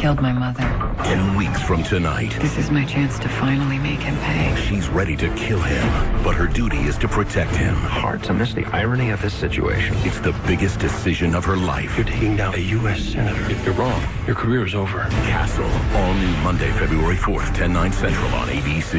killed my mother. Ten weeks from tonight, This is my chance to finally make him pay. she's ready to kill him, but her duty is to protect him. Hard to miss the irony of this situation. It's the biggest decision of her life. You're taking down a U.S. senator. If you're wrong, your career is over. Castle, all new Monday, February 4th, 10, 9 central on ABC.